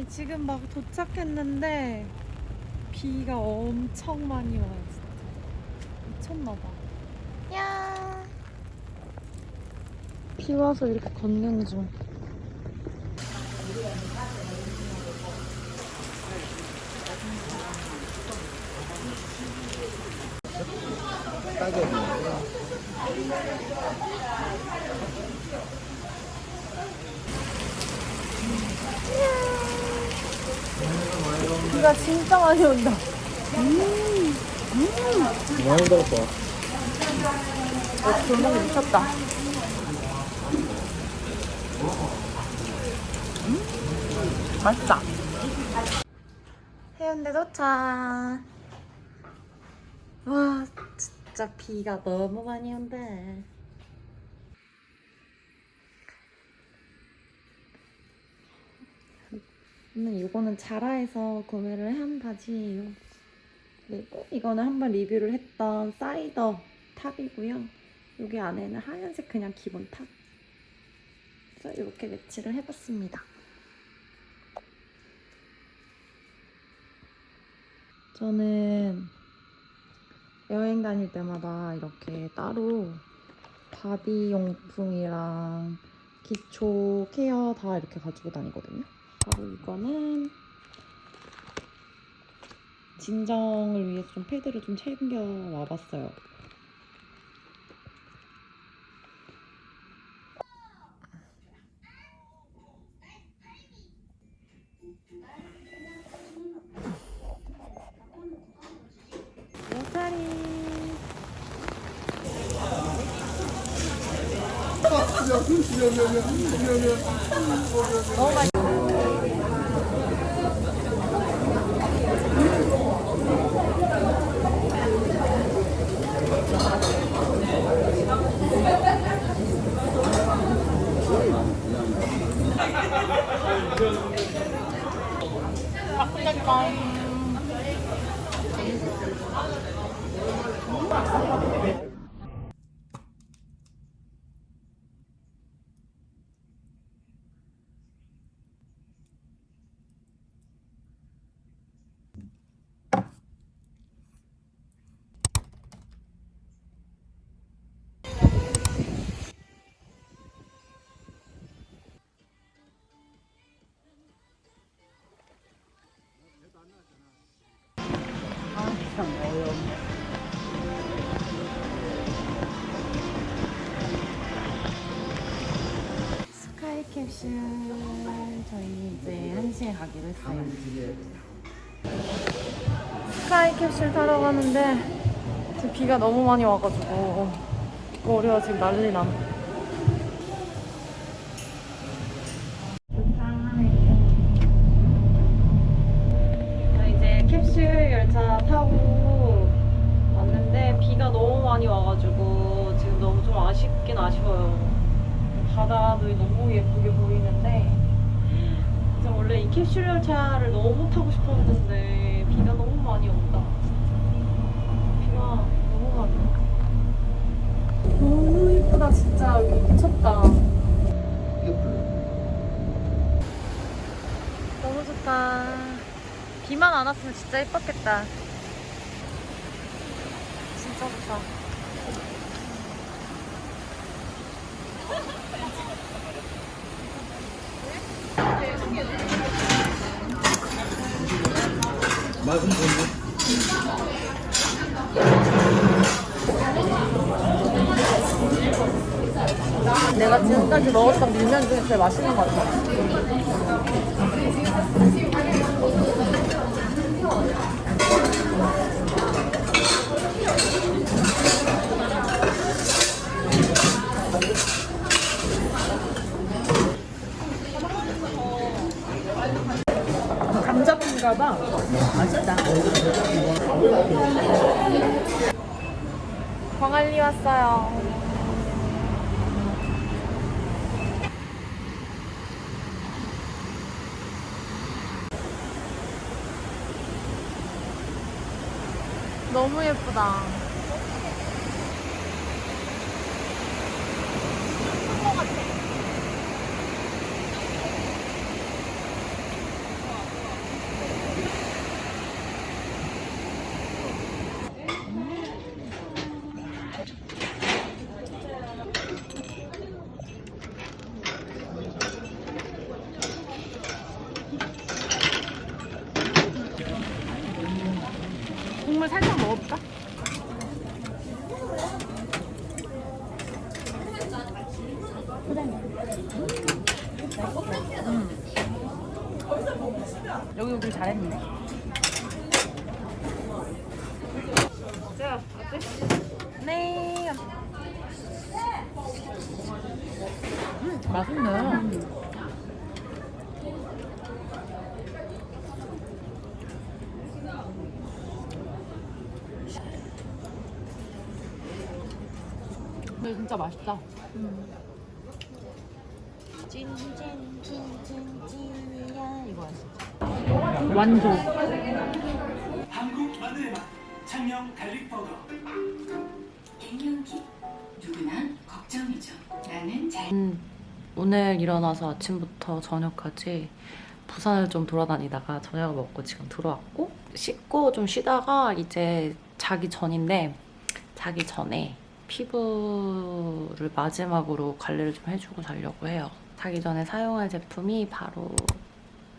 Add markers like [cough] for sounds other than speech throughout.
아니 지금 막 도착했는데 비가 엄청 많이 와요 진짜. 미쳤나봐. 야. 비 와서 이렇게 걷는 중 비가 진짜 많이 온다 많이 들었어. 어, 골목이 미쳤다. 음, 맛있다. 해운대 도착. 와, 진짜 비가 너무 많이 온대. 저는 이거는 자라에서 구매를 한 바지예요. 그리고 이거는 한번 리뷰를 했던 사이더 top이고요. 여기 안에는 하얀색 그냥 기본 top. 그래서 이렇게 매치를 해봤습니다. 저는 여행 다닐 때마다 이렇게 따로 바디 용품이랑 기초 케어 다 이렇게 가지고 다니거든요. 바로 이거는 진정을 위해서 좀 패드를 좀 챙겨 와봤어요. 너무 맛있 스 캡슐 저희 이제 1시에 가기로 했어요 스카이 캡슐 타러 가는데 지금 비가 너무 많이 와가지고 머리가 지금 난리 남저 이제 캡슐 열차 타고 왔는데 비가 너무 많이 와가지고 지금 너무 좀 아쉽긴 아쉬워요. 바다도 너무 예쁘게 보이는데 진짜 원래 이 캡슐 열차를 너무 타고 싶었는데 비가 너무 많이 온다. 비가 너무 많이 와. 너무 예쁘다 진짜 여기 미쳤다. 너무 좋다. 비만 안 왔으면 진짜 예뻤겠다. 진짜 좋다. 맛은 좋은데? 내가 지금까지 먹었던 밀면 중에 제일 맛있는 것 같아. 감자인가 봐. 맛있다. 광안리 왔어요. 너무 예쁘다. 국물 살짝 먹어볼까? 음. 여기 오길 잘했네. 자, 어때? 네. 음, 맛있네. 근데 진짜 맛있다. 찐찐찐찐찐이야 이거야 진짜. 완전. 한국 마늘의 맛 창녕 garlic 버거 갱년기 누구나 걱정이죠. 나는 잘 음, 오늘 일어나서 아침부터 저녁까지 부산을 좀 돌아다니다가 저녁을 먹고 지금 들어왔고 씻고 좀 쉬다가 이제 자기 전인데 자기 전에 피부를 마지막으로 관리를 좀 해주고 자려고 해요. 자기 전에 사용할 제품이 바로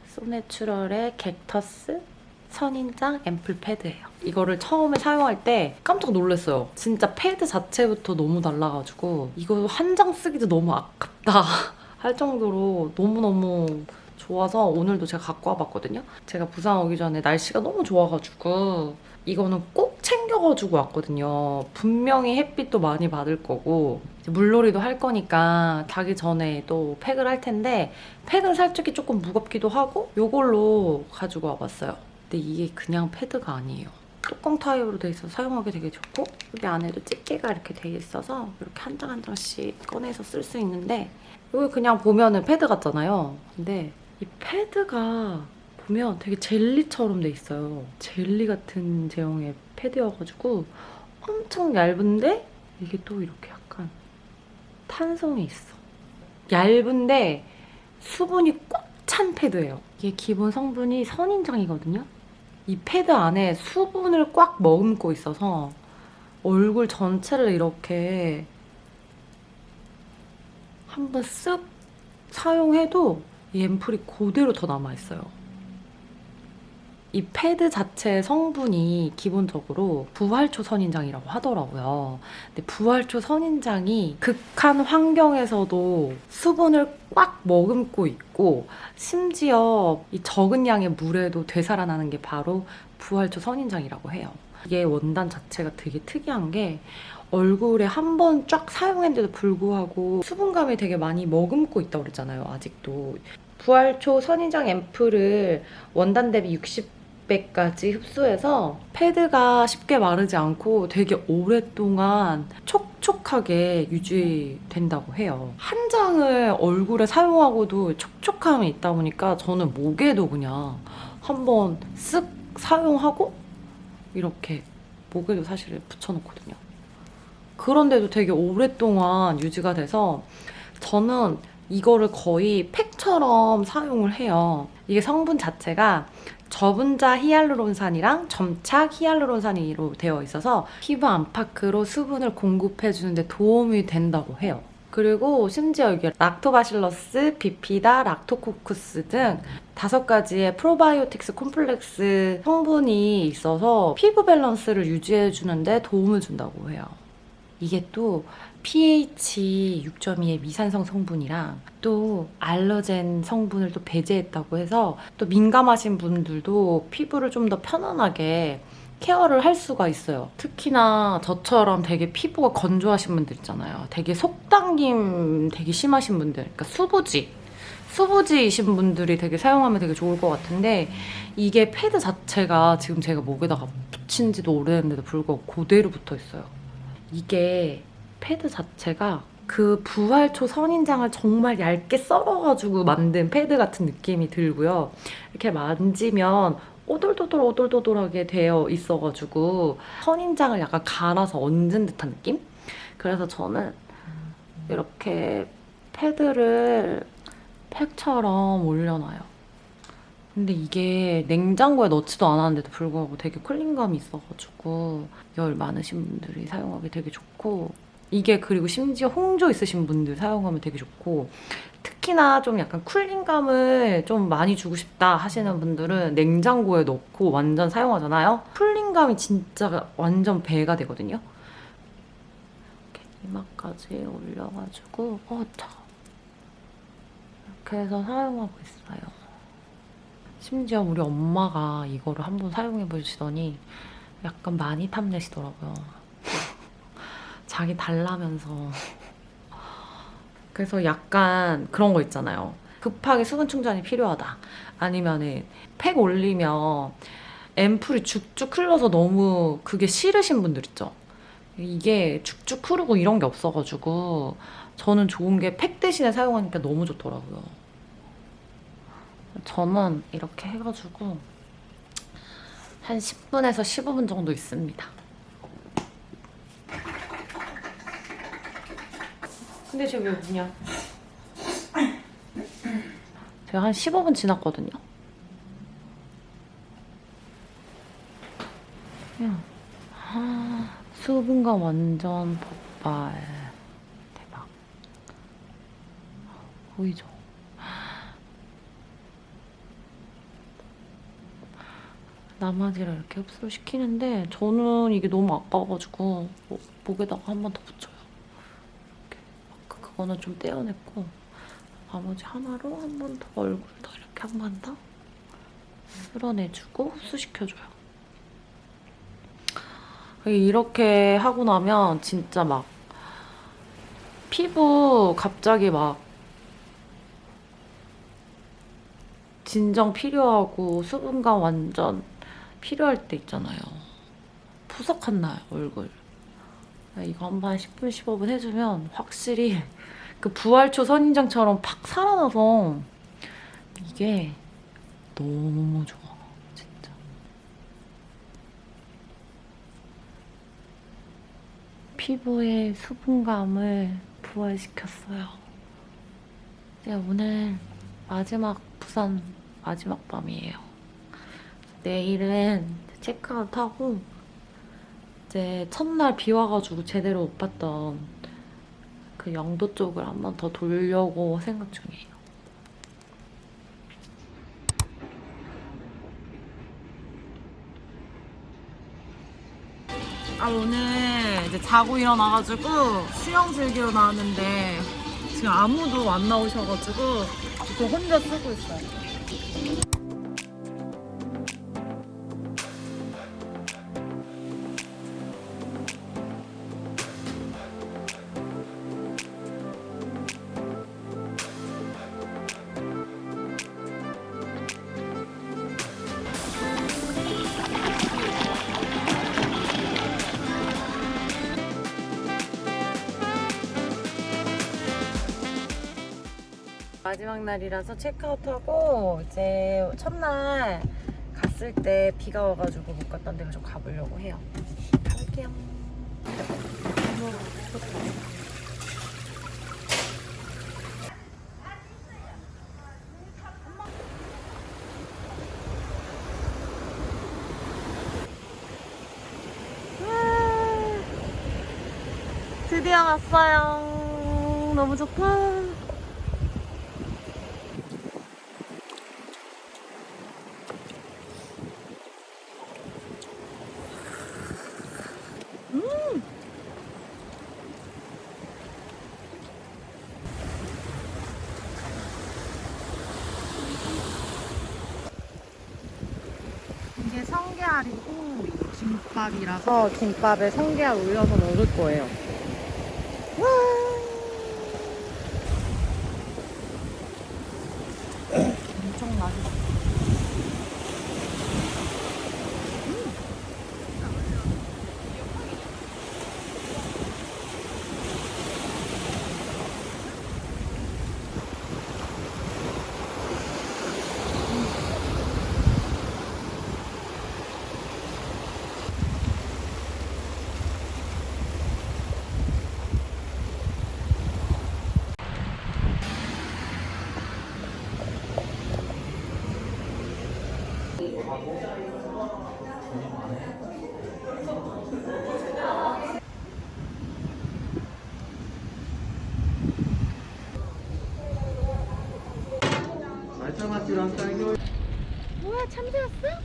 소내추럴의 객터스 선인장 앰플 패드예요. 이거를 처음에 사용할 때 깜짝 놀랐어요. 진짜 패드 자체부터 너무 달라가지고 이거 한 장 쓰기도 너무 아깝다 [laughs] 할 정도로 너무너무 좋아서 오늘도 제가 갖고 와봤거든요. 제가 부산 오기 전에 날씨가 너무 좋아가지고 이거는 꼭 챙겨가지고 왔거든요. 분명히 햇빛도 많이 받을 거고 물놀이도 할 거니까 자기 전에 또 팩을 할 텐데 팩은 살짝이 조금 무겁기도 하고 이걸로 가지고 와봤어요. 근데 이게 그냥 패드가 아니에요. 뚜껑 타입으로 돼 있어서 사용하기 되게 좋고 여기 안에도 집게가 이렇게 돼 있어서 이렇게 한 장 한 장씩 꺼내서 쓸 수 있는데 여기 그냥 보면은 패드 같잖아요. 근데 이 패드가 보면 되게 젤리처럼 돼 있어요. 젤리 같은 제형의 패드여가지고 엄청 얇은데 이게 또 이렇게 약간 탄성이 있어. 얇은데 수분이 꽉 찬 패드예요. 이게 기본 성분이 선인장이거든요. 이 패드 안에 수분을 꽉 머금고 있어서 얼굴 전체를 이렇게 한번 쓱 사용해도 이 앰플이 그대로 더 남아있어요. 이 패드 자체의 성분이 기본적으로 부활초 선인장이라고 하더라고요. 근데 부활초 선인장이 극한 환경에서도 수분을 꽉 머금고 있고 심지어 이 적은 양의 물에도 되살아나는 게 바로 부활초 선인장이라고 해요. 이게 원단 자체가 되게 특이한 게 얼굴에 한 번 쫙 사용했는데도 불구하고 수분감이 되게 많이 머금고 있다고 그랬잖아요, 아직도. 부활초 선인장 앰플을 원단 대비 60 배까지 흡수해서 패드가 쉽게 마르지 않고 되게 오랫동안 촉촉하게 유지된다고 해요. 한 장을 얼굴에 사용하고도 촉촉함이 있다 보니까 저는 목에도 그냥 한번 쓱 사용하고 이렇게 목에도 사실 붙여놓거든요. 그런데도 되게 오랫동안 유지가 돼서 저는 이거를 거의 팩처럼 사용을 해요. 이게 성분 자체가 저분자 히알루론산이랑 점착 히알루론산으로 되어 있어서 피부 안팎으로 수분을 공급해주는 데 도움이 된다고 해요. 그리고 심지어 이게 락토바실러스, 비피다, 락토코쿠스 등 다섯 가지의 프로바이오틱스 콤플렉스 성분이 있어서 피부 밸런스를 유지해주는데 도움을 준다고 해요. 이게 또 pH 6.2의 미산성 성분이랑 또 allergen 성분을 또 배제했다고 해서 또 민감하신 분들도 피부를 좀 더 편안하게 케어를 할 수가 있어요. 특히나 저처럼 되게 피부가 건조하신 분들 있잖아요. 되게 속당김 되게 심하신 분들, 그러니까 수부지. 수부지이신 분들이 되게 사용하면 되게 좋을 것 같은데 이게 패드 자체가 지금 제가 목에다가 붙인 지도 오래됐는데도 불구하고 그대로 붙어 있어요. 이게 패드 자체가 그 부활초 선인장을 정말 얇게 썰어가지고 만든 패드 같은 느낌이 들고요. 이렇게 만지면 오돌도돌 오돌도돌하게 되어 있어가지고 선인장을 약간 갈아서 얹은 듯한 느낌? 그래서 저는 이렇게 패드를 팩처럼 올려놔요. 근데 이게 냉장고에 넣지도 않았는데도 불구하고 되게 쿨링감이 있어가지고 열 많으신 분들이 사용하기 되게 좋고 이게 그리고 심지어 홍조 있으신 분들 사용하면 되게 좋고 특히나 좀 약간 쿨링감을 좀 많이 주고 싶다 하시는 분들은 냉장고에 넣고 완전 사용하잖아요. 쿨링감이 진짜 완전 배가 되거든요. 이렇게 이마까지 올려가지고 어, 자. 이렇게 해서 사용하고 있어요. 심지어 우리 엄마가 이거를 한번 사용해 보시더니 약간 많이 탐내시더라고요. 자기 달라면서. 그래서 약간 그런 거 있잖아요. 급하게 수분 충전이 필요하다. 아니면은 팩 올리면 앰플이 쭉쭉 흘러서 너무 그게 싫으신 분들 있죠. 이게 쭉쭉 흐르고 이런 게 없어가지고 저는 좋은 게 팩 대신에 사용하니까 너무 좋더라고요. 저는 이렇게 해가지고 한 10분에서 15분 정도 있습니다. 근데 쟤 왜 우냐? 제가 한 15분 지났거든요. 아, 수분감 완전 폭발. 대박. 보이죠? 나마지를 이렇게 흡수를 시키는데 저는 이게 너무 아까워가지고 목- 목에다가 한 번 더 붙여요. 이렇게 그- 그거는 좀 떼어냈고 나머지 하나로 한 번 더 얼굴 더 이렇게 한 번 더 쓸어내주고 흡수시켜줘요. 이렇게 하고 나면 진짜 막 피부 갑자기 막 진정 필요하고 수분감 완전 필요할 때 있잖아요. 푸석한 날 얼굴. 이거 한 번 10분, 15분 해주면 확실히 [laughs] 그 부활초 선인장처럼 팍 살아나서 이게 너무 좋아. 진짜. 피부의 수분감을 부활시켰어요. 이제 오늘 마지막 부산 마지막 밤이에요. 내일은 체크아웃 하고 이제 첫날 비 와가지고 제대로 못 봤던 그 영도 쪽을 한번 더 돌려고 생각 중이에요. 아 오늘 이제 자고 일어나가지고 수영 즐기러 나왔는데 지금 아무도 안 나오셔가지고 저 혼자 쓰고 있어요. 마지막 날이라서 체크아웃하고 이제 첫날 갔을 때 비가 와가지고 못 갔던 데를 좀 가보려고 해요. 가볼게요. 와, 드디어 왔어요. 너무 좋다. 이게 성게알이고 김밥이라서 김밥에 성게알 올려서 먹을 거예요. 와! 뭐야 참새 왔어?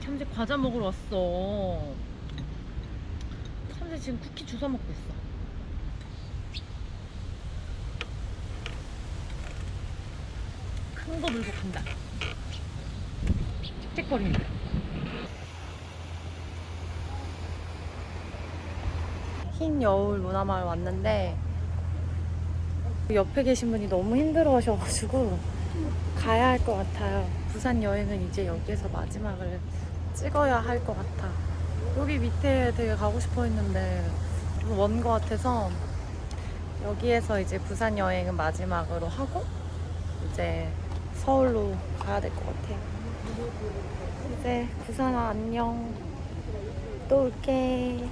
참새 과자 먹으러 왔어. 참새 지금 쿠키 주워 먹고 있어. 큰 거 물고 간다. 틱틱거린다. 흰 여울 문화마을 왔는데 옆에 계신 분이 너무 힘들어 하셔가지고 가야 할 것 같아요. 부산 여행은 이제 여기에서 마지막을 찍어야 할 것 같아. 여기 밑에 되게 가고 싶어 했는데 좀 먼 것 같아서 여기에서 이제 부산 여행은 마지막으로 하고 이제 서울로 가야 될 것 같아요. 이제 부산아 안녕. 또 올게.